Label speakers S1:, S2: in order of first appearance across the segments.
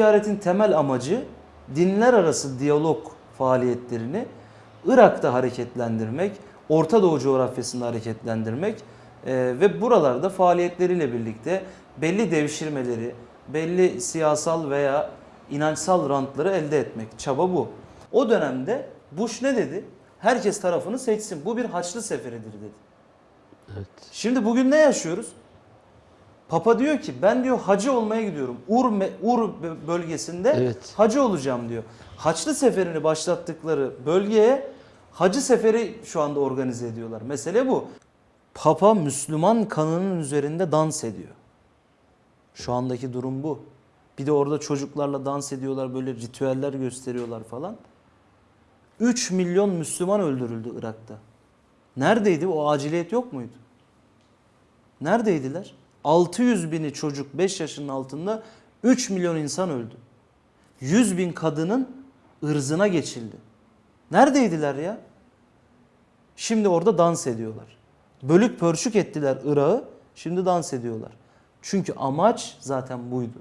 S1: ziyaretin temel amacı dinler arası diyalog faaliyetlerini Irak'ta hareketlendirmek, Orta Doğu coğrafyasında hareketlendirmek e, ve buralarda faaliyetleriyle birlikte belli devşirmeleri, belli siyasal veya inançsal rantları elde etmek. Çaba bu. O dönemde Bush ne dedi? Herkes tarafını seçsin. Bu bir haçlı seferidir dedi.
S2: Evet.
S1: Şimdi bugün ne yaşıyoruz? Papa diyor ki ben diyor hacı olmaya gidiyorum. Ur, Ur bölgesinde
S2: Evet.
S1: hacı olacağım diyor. Haçlı seferini başlattıkları bölgeye hacı seferi şu anda organize ediyorlar. Mesele bu. Papa Müslüman kanının üzerinde dans ediyor. Şu andaki durum bu. Bir de orada çocuklarla dans ediyorlar, böyle ritüeller gösteriyorlar falan. 3 milyon Müslüman öldürüldü Irak'ta. Neredeydi? O aciliyet yok muydu? Neredeydiler? 600 bini çocuk 5 yaşının altında 3 milyon insan öldü. 100 bin kadının ırzına geçildi. Neredeydiler ya? Şimdi orada dans ediyorlar. Bölük pörçük ettiler Irak'ı, şimdi dans ediyorlar. Çünkü amaç zaten buydu.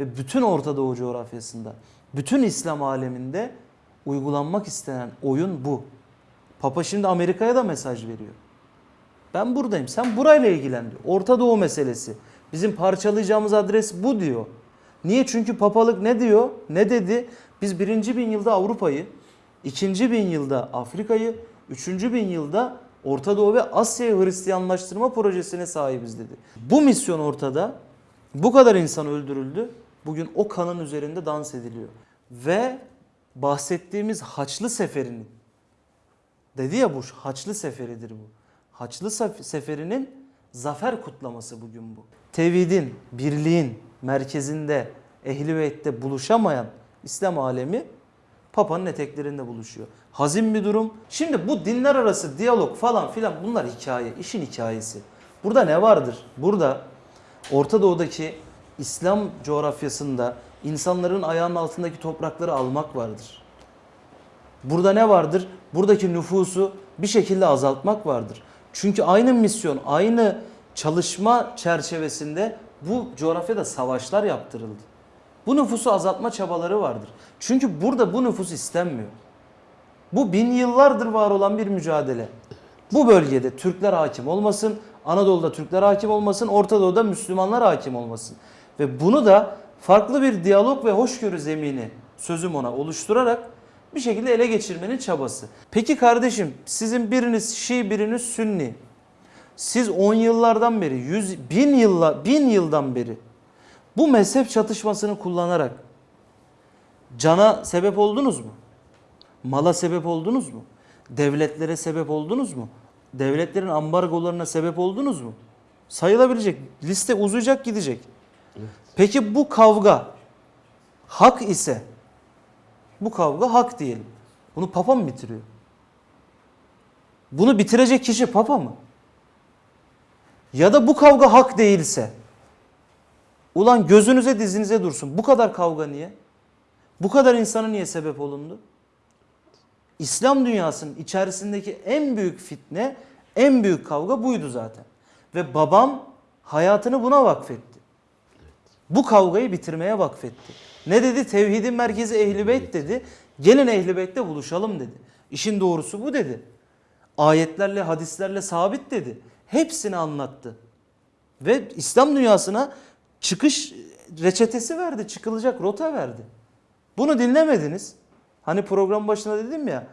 S1: Ve bütün Orta Doğu coğrafyasında, bütün İslam aleminde uygulanmak istenen oyun bu. Papa şimdi Amerika'ya da mesaj veriyor. Ben buradayım. Sen burayla ilgilen diyor. Orta Doğu meselesi. Bizim parçalayacağımız adres bu diyor. Niye? Çünkü papalık ne diyor? Ne dedi? Biz birinci bin yılda Avrupa'yı, ikinci bin yılda Afrika'yı, üçüncü bin yılda Orta Doğu ve Asya'yı Hristiyanlaştırma projesine sahibiz dedi. Bu misyon ortada. Bu kadar insan öldürüldü. Bugün o kanın üzerinde dans ediliyor. Ve bahsettiğimiz Haçlı Seferi'nin Dedi ya Bush Haçlı Seferidir bu. Haçlı Sef- Seferi'nin zafer kutlaması bugün bu. Tevhidin, birliğin merkezinde, ehli beytte buluşamayan İslam alemi Papa'nın eteklerinde buluşuyor. Hazin bir durum. Şimdi bu dinler arası diyalog falan filan bunlar hikaye, işin hikayesi. Burada ne vardır? Burada Orta Doğu'daki İslam coğrafyasında insanların ayağının altındaki toprakları almak vardır. Burada ne vardır? Buradaki nüfusu bir şekilde azaltmak vardır. Çünkü aynı misyon, aynı çalışma çerçevesinde bu coğrafyada savaşlar yaptırıldı. Bu nüfusu azaltma çabaları vardır. Çünkü burada bu nüfus istenmiyor. Bu bin yıllardır var olan bir mücadele. Bu bölgede Türkler hakim olmasın, Anadolu'da Türkler hakim olmasın, Orta Doğu'da Müslümanlar hakim olmasın. Ve bunu da farklı bir diyalog ve hoşgörü zemini sözüm ona oluşturarak bir şekilde ele geçirmenin çabası. Peki kardeşim sizin biriniz Şii biriniz Sünni. Siz 10 yıllardan beri, 100, bin, yılla, bin yıldan beri bu mezhep çatışmasını kullanarak cana sebep oldunuz mu? Mala sebep oldunuz mu? Devletlere sebep oldunuz mu? Devletlerin ambargolarına sebep oldunuz mu? Sayılabilecek. Liste uzayacak gidecek. Peki bu kavga hak ise bu kavga hak diyelim. Bunu papa mı bitiriyor? Bunu bitirecek kişi papa mı? Ya da bu kavga hak değilse ulan gözünüze dizinize dursun. Bu kadar kavga niye? Bu kadar insana niye sebep olundu? İslam dünyasının içerisindeki en büyük fitne, en büyük kavga buydu zaten. Ve babam hayatını buna vakfetti. Bu kavgayı bitirmeye vakfetti. Ne dedi? Tevhidin merkezi Ehl-i Beyt dedi. Gelin Ehl-i Beyt'te buluşalım dedi. İşin doğrusu bu dedi. Ayetlerle, hadislerle sabit dedi. Hepsini anlattı. Ve İslam dünyasına çıkış reçetesi verdi, çıkılacak rota verdi. Bunu dinlemediniz. Hani program başında dedim ya,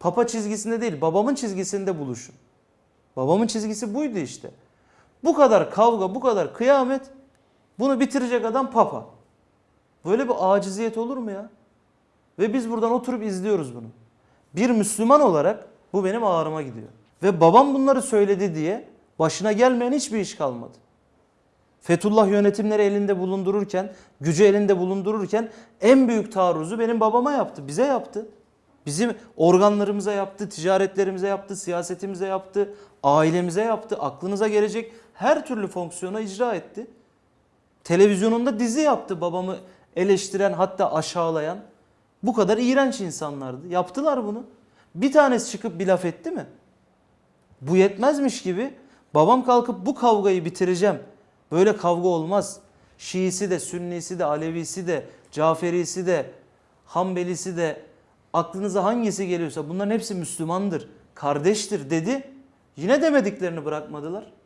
S1: papa çizgisinde değil, babamın çizgisinde buluşun. Babamın çizgisi buydu işte. Bu kadar kavga, bu kadar kıyamet, bunu bitirecek adam papa. Böyle bir aciziyet olur mu ya? Ve biz buradan oturup izliyoruz bunu. Bir Müslüman olarak bu benim ağrıma gidiyor. Ve babam bunları söyledi diye başına gelmeyen hiçbir iş kalmadı. Fethullah yönetimleri elinde bulundururken, gücü elinde bulundururken en büyük taarruzu benim babama yaptı, bize yaptı. Bizim organlarımıza yaptı, ticaretlerimize yaptı, siyasetimize yaptı, ailemize yaptı, aklınıza gelecek her türlü fonksiyona icra etti. Televizyonunda dizi yaptı babamı eleştiren hatta aşağılayan. Bu kadar iğrenç insanlardı. Yaptılar bunu. Bir tanesi çıkıp bir laf etti mi? Bu yetmezmiş gibi babam kalkıp bu kavgayı bitireceğim. Böyle kavga olmaz. Şiisi de, Sünnisi de, Alevisi de, Caferisi de, Hanbelisi de, aklınıza hangisi geliyorsa bunların hepsi Müslümandır, kardeştir dedi. Yine demediklerini bırakmadılar.